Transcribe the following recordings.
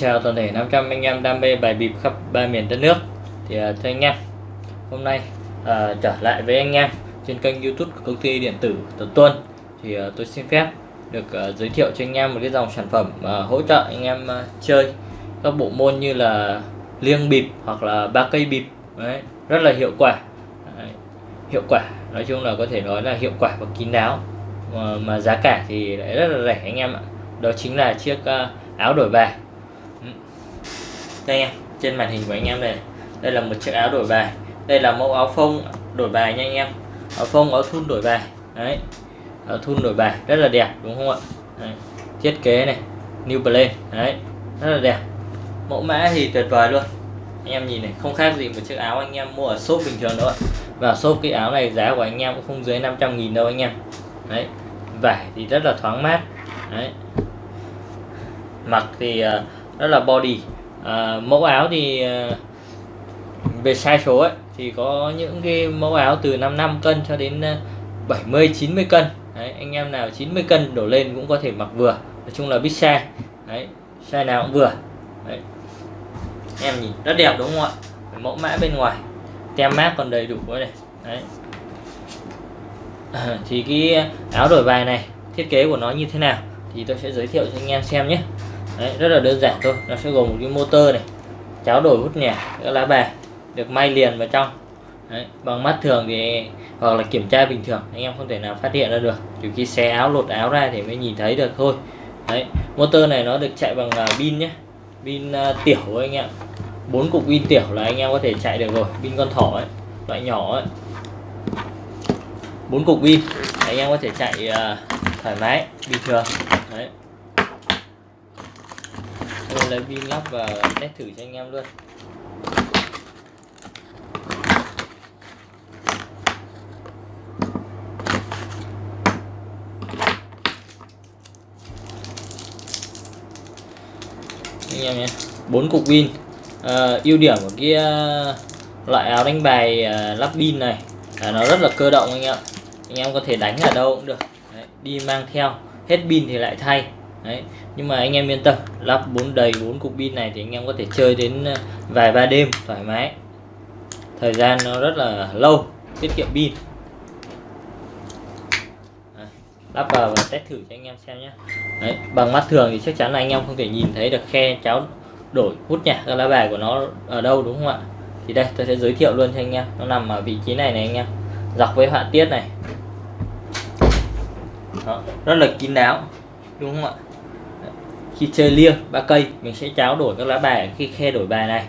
chào toàn thể 500 anh em đam mê bài bịp khắp ba miền đất nước. Thì uh, thưa anh em hôm nay uh, trở lại với anh em trên kênh youtube của công ty điện tử Tuấn Tuân. Thì uh, tôi xin phép được uh, giới thiệu cho anh em một cái dòng sản phẩm uh, hỗ trợ anh em uh, chơi các bộ môn như là liêng bịp hoặc là ba cây bịp. Đấy, rất là hiệu quả. Đấy, hiệu quả nói chung là có thể nói là hiệu quả và kín đáo. Mà, mà giá cả thì lại rất là rẻ anh em ạ. Đó chính là chiếc uh, áo đổi bài đây em trên màn hình của anh em đây. Đây là một chiếc áo đổi bài. Đây là mẫu áo phông đổi bài nha anh em. Áo phông áo thun đổi bài. Đấy. Áo thun đổi bài rất là đẹp đúng không ạ? Đấy. thiết kế này new plane đấy rất là đẹp. Mẫu mã thì tuyệt vời luôn. Anh em nhìn này không khác gì một chiếc áo anh em mua ở shop bình thường đâu ạ. Và shop cái áo này giá của anh em cũng không dưới 500 nghìn đâu anh em. Đấy. Vải thì rất là thoáng mát. Đấy. Mặc thì uh, rất là body à, mẫu áo thì uh, về sai số ấy thì có những cái mẫu áo từ 55 cân cho đến ờ, 70 90 cân. Đấy, anh em nào 90 cân đổ lên cũng có thể mặc vừa. Nói chung là big size. Đấy size nào cũng vừa. Đấy. em nhìn rất đẹp đúng không ạ? Mẫu mã bên ngoài. Tem mát còn đầy đủ nữa này. Đấy. À, thì cái áo đổi bài này thiết kế của nó như thế nào thì tôi sẽ giới thiệu cho anh em xem nhé. Đấy, rất là đơn giản thôi. Nó sẽ gồm một cái motor này cháo đổi hút nhẹ các lá bài được may liền vào trong. Đấy, bằng mắt thường thì hoặc là kiểm tra bình thường anh em không thể nào phát hiện ra được. Trừ khi xé áo lột áo ra thì mới nhìn thấy được thôi. Đấy, motor này nó được chạy bằng uh, pin nhé pin uh, tiểu anh em. Bốn cục pin tiểu là anh em có thể chạy được rồi. Pin con thỏ ấy loại nhỏ ấy. Bốn cục pin anh em có thể chạy uh, thoải mái bình thường. Đấy tôi lấy pin lắp và test thử cho anh em luôn. Anh em nhé bốn cục pin. À, ưu điểm của cái ờ, loại áo đánh bài à, lắp pin này là nó rất là cơ động anh em anh em có thể đánh ở đâu cũng được. Đấy, đi mang theo. Hết pin thì lại thay. Đấy. nhưng mà anh em yên tâm lắp bốn đầy bốn cục pin này thì anh em có thể chơi đến ờ, vài ba đêm thoải mái. Thời gian nó rất là lâu tiết kiệm pin. Lắp vào và test thử cho anh em xem nhé Đấy, bằng mắt thường thì chắc chắn là anh em không thể nhìn thấy được khe cháo đổi hút nhạc các lá bài của nó ở đâu đúng không ạ? Thì đây tôi sẽ giới thiệu luôn cho anh em. Nó nằm ở vị trí này này anh em. Dọc với họa tiết này. Đó, rất là kín đáo đúng không ạ? Khi chơi liêng ba cây mình sẽ tráo đổi các lá bài khi khe đổi bài này.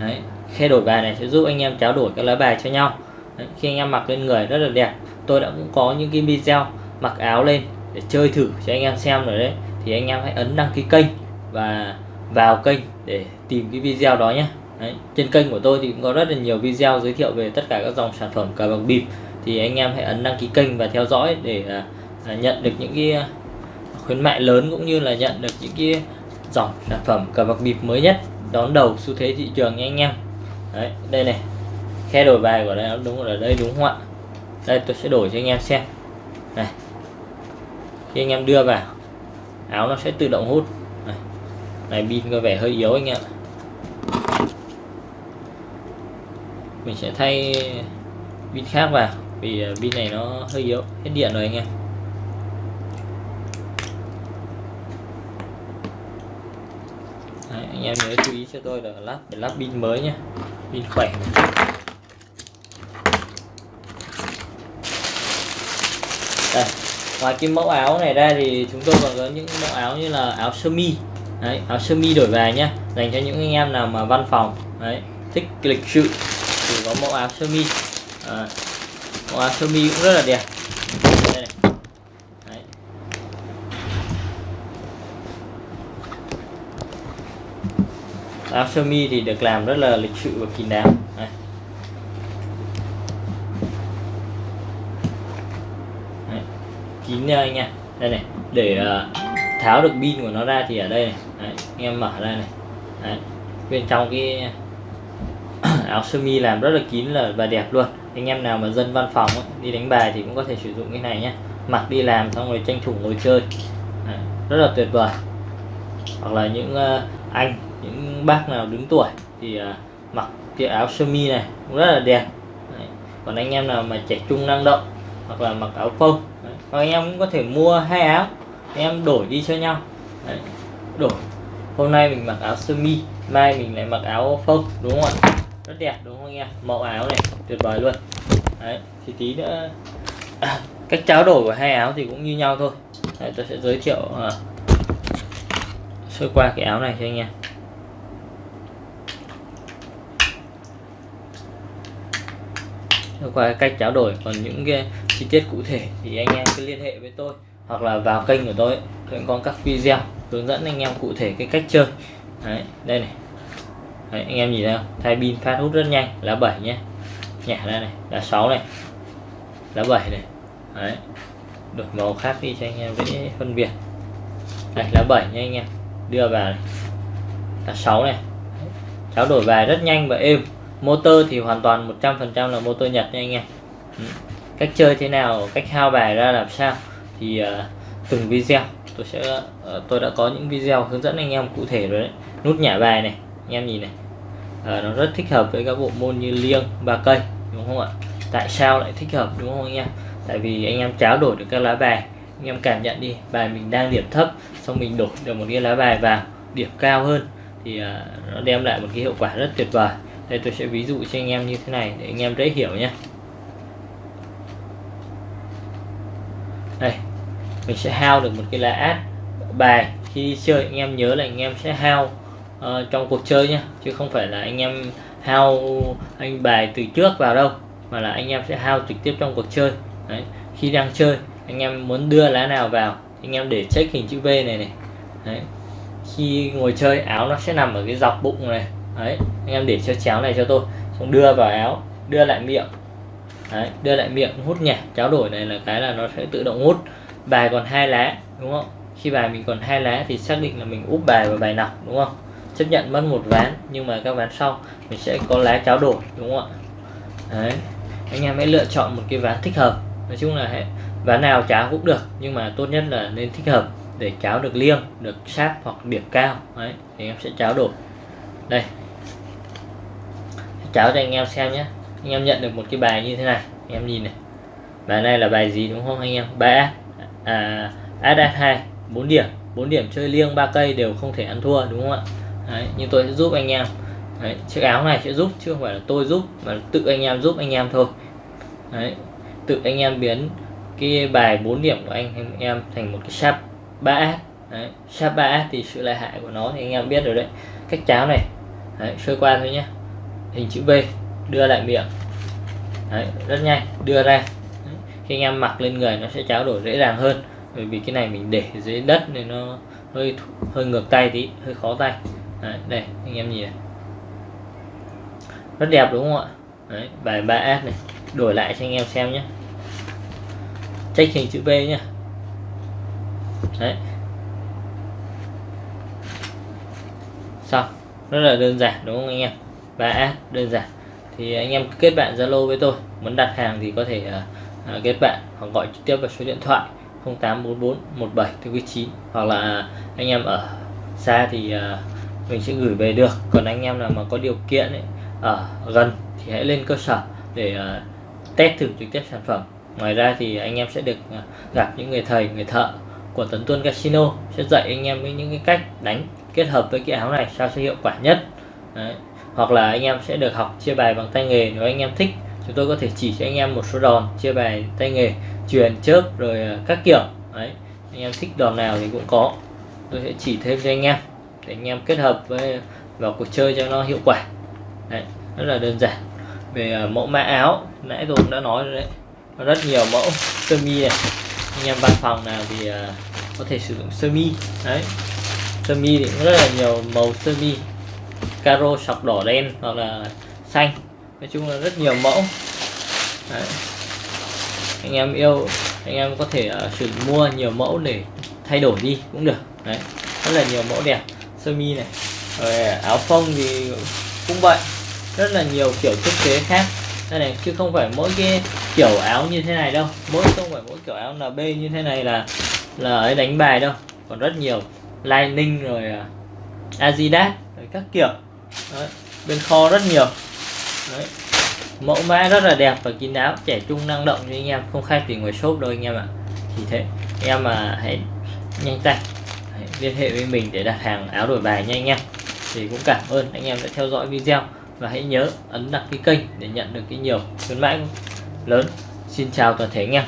Đấy, khe đổi bài này sẽ giúp anh em tráo đổi các lá bài cho nhau. Đấy, khi anh em mặc lên người rất là đẹp. Tôi đã cũng có những cái video mặc áo lên để chơi thử cho anh em xem rồi đấy. Thì anh em hãy ấn đăng ký kênh và vào kênh để tìm cái video đó nhé. Đấy, trên kênh của tôi thì cũng có rất là nhiều video giới thiệu về tất cả các dòng sản phẩm cờ bạc bịp. Thì anh em hãy ấn đăng ký kênh và theo dõi để uh, nhận được những cái khuyến mại lớn cũng như là nhận được những cái dòng sản phẩm cờ bạc bịp mới nhất đón đầu xu thế thị trường nha anh em. Đấy đây này khe đổi bài của đây đúng ở đây đúng không ạ? Đây tôi sẽ đổi cho anh em xem. Này khi anh em đưa vào áo nó sẽ tự động hút. Này, này pin có vẻ hơi yếu anh em mình sẽ thay pin khác vào vì pin này nó hơi yếu hết điện rồi anh em. Anh em nhớ chú ý cho tôi là lắp để lắp pin mới nhé pin khỏe. Đây ngoài cái mẫu áo này ra thì chúng tôi còn có những mẫu áo như là áo sơ mi. Đấy áo sơ mi đổi về nhé dành cho những anh em nào mà văn phòng. Đấy thích lịch sự thì có mẫu áo sơ mi. À, mẫu áo sơ mi cũng rất là đẹp. Áo sơ mi thì được làm rất là lịch sự và kín đáo Đây. Đây. kín nha anh em. đây này để uh, tháo được pin của nó ra thì ở đây này Đấy. anh em mở ra này Đấy. bên trong cái áo sơ mi làm rất là kín là và đẹp luôn anh em nào mà dân văn phòng ấy, đi đánh bài thì cũng có thể sử dụng cái này nhé mặc đi làm xong rồi tranh thủ ngồi chơi Đấy. rất là tuyệt vời hoặc là những uh, anh những bác nào đứng tuổi thì uh, mặc cái áo sơ mi này cũng rất là đẹp Đấy. còn anh em nào mà trẻ trung năng động hoặc là mặc áo phông Đấy. hoặc anh em cũng có thể mua hai áo anh em đổi đi cho nhau Đấy. đổi hôm nay mình mặc áo sơ mi mai mình lại mặc áo phông đúng không ạ rất đẹp đúng không anh em mẫu áo này tuyệt vời luôn Đấy. thì tí nữa à, cách trao đổi của hai áo thì cũng như nhau thôi Đấy, tôi sẽ giới thiệu à, sơ qua cái áo này cho anh em qua cách trao đổi. Còn những cái chi tiết cụ thể thì anh em cứ liên hệ với tôi hoặc là vào kênh của tôi tôi có các video hướng dẫn anh em cụ thể cái cách chơi. Đấy đây này. Đấy, anh em nhìn thấy không? Thay pin phát hút rất nhanh lá 7 nhé. Nhả ra này lá 6 này lá 7 này. Đấy đổi màu khác đi cho anh em dễ phân biệt. Đây lá 7 nha anh em. Đưa vào này. Lá 6 này. Trao đổi bài rất nhanh và êm motor thì hoàn toàn 100% là motor Nhật nha anh em. Ừ. Cách chơi thế nào cách hao bài ra làm sao thì uh, từng video. Tôi sẽ uh, tôi đã có những video hướng dẫn anh em cụ thể rồi đấy. Nút nhả bài này anh em nhìn này. Uh, nó rất thích hợp với các bộ môn như liêng ba cây đúng không ạ? Tại sao lại thích hợp đúng không anh em? Tại vì anh em tráo đổi được các lá bài anh em cảm nhận đi bài mình đang điểm thấp xong mình đổi được một cái lá bài vào điểm cao hơn thì uh, nó đem lại một cái hiệu quả rất tuyệt vời đây tôi sẽ ví dụ cho anh em như thế này để anh em dễ hiểu nhé đây mình sẽ hao được một cái lá át bài khi đi chơi anh em nhớ là anh em sẽ hao uh, trong cuộc chơi nhé chứ không phải là anh em hao anh bài từ trước vào đâu mà là anh em sẽ hao trực tiếp trong cuộc chơi Đấy. khi đang chơi anh em muốn đưa lá nào vào anh em để check hình chữ V này này Đấy. khi ngồi chơi áo nó sẽ nằm ở cái dọc bụng này Đấy. anh em để cho chéo này cho tôi. Xong đưa vào áo, đưa lại miệng. Đấy. đưa lại miệng, hút nhẹ cháo đổi này là cái là nó sẽ tự động hút. Bài còn hai lá, đúng không? Khi bài mình còn hai lá thì xác định là mình úp bài vào bài nọc, đúng không? Chấp nhận mất một ván, nhưng mà các ván sau, mình sẽ có lá cháo đổi, đúng không ạ? Đấy, anh em hãy lựa chọn một cái ván thích hợp. Nói chung là ván nào cháo cũng được, nhưng mà tốt nhất là nên thích hợp để cháo được liêng, được sát hoặc điểm cao. Đấy, thì em sẽ cháo đổi. Đây cháo cho anh em xem nhé. Anh em nhận được một cái bài như thế này. Anh em nhìn này. Bài này là bài gì đúng không anh em? Bài à ad 2 4 điểm. 4 điểm chơi liêng ba cây đều không thể ăn thua đúng không ạ? Đấy, nhưng tôi sẽ giúp anh em. Đấy, chiếc áo này sẽ giúp chứ không phải là tôi giúp mà tự anh em giúp anh em thôi. Đấy, tự anh em biến cái bài 4 điểm của anh, em thành một cái sharp 3S đấy, sharp 3S thì sự lợi hại của nó thì anh em biết rồi đấy. Cách cháo này. Đấy, sơ qua thôi nhé hình chữ V đưa lại miệng. Đấy, rất nhanh đưa ra. Đấy. khi anh em mặc lên người nó sẽ tráo đổi dễ dàng hơn. Bởi vì cái này mình để dưới đất nên nó hơi hơi ngược tay tí hơi khó tay. Đấy, đây anh em nhìn này. Rất đẹp đúng không ạ? Đấy, bài 3S này đổi lại cho anh em xem nhé. Check hình chữ V nhé. Đấy. Xong rất là đơn giản đúng không anh em? Và app đơn giản. Thì anh em kết bạn Zalo với tôi. Muốn đặt hàng thì có thể uh, kết bạn hoặc gọi trực tiếp vào số điện thoại 0844 17 9 hoặc là anh em ở xa thì uh, mình sẽ gửi về được. Còn anh em nào mà có điều kiện ấy, ở gần thì hãy lên cơ sở để uh, test thử trực tiếp sản phẩm. Ngoài ra thì anh em sẽ được uh, gặp những người thầy người thợ của Tấn Tuân Casino sẽ dạy anh em với những cái cách đánh kết hợp với cái áo này sao sẽ hiệu quả nhất. Đấy hoặc là anh em sẽ được học chia bài bằng tay nghề. Nếu anh em thích chúng tôi có thể chỉ cho anh em một số đòn chia bài tay nghề truyền chớp rồi ờ, các kiểu. Đấy anh em thích đòn nào thì cũng có. Tôi sẽ chỉ thêm cho anh em để anh em kết hợp với ờ, vào cuộc chơi cho nó hiệu quả. Đấy, rất là đơn giản. Về ờ, mẫu mã áo nãy tôi cũng đã nói rồi đấy. Có rất nhiều mẫu sơ mi này. Anh em văn phòng nào thì có thể sử dụng sơ mi. Đấy sơ mi thì cũng rất là nhiều màu sơ mi caro sọc đỏ đen hoặc là xanh. Nói chung là rất nhiều mẫu. Đấy. anh em yêu anh em có thể à, uh, sử mua nhiều mẫu để thay đổi đi cũng được. Đấy. Rất là nhiều mẫu đẹp. Sơ mi này rồi áo phông thì cũng vậy. Rất là nhiều kiểu thiết kế khác. Đây này chứ không phải mỗi cái kiểu áo như thế này đâu. Mỗi không phải mỗi kiểu áo NB như thế này là là ấy đánh bài đâu. Còn rất nhiều Lining rồi uh, Adidas các kiểu. Đấy, bên kho rất nhiều. Đấy. mẫu mã rất là đẹp và kín đáo trẻ trung năng động như anh em không khai gì ngoài shop đâu anh em ạ. Thì thế em mà hãy nhanh tay hãy liên hệ với mình để đặt hàng áo đổi bài nha anh em. Thì cũng cảm ơn anh em đã theo dõi video và hãy nhớ ấn đăng ký kênh để nhận được cái nhiều khuyến mãi lớn. Xin chào toàn thể anh em.